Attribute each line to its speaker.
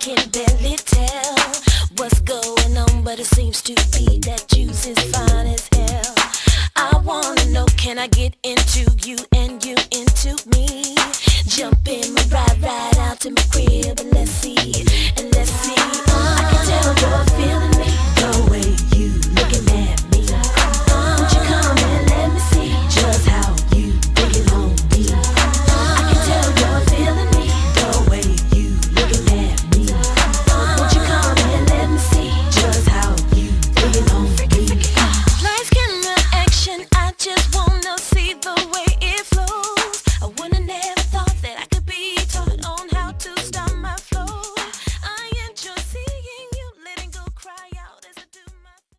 Speaker 1: can barely tell what's going on, but it seems to be that juice is fine as hell. I wanna know, can I get into you and you into me? Jump in my ride, ride out to my crib and let's see, and let's see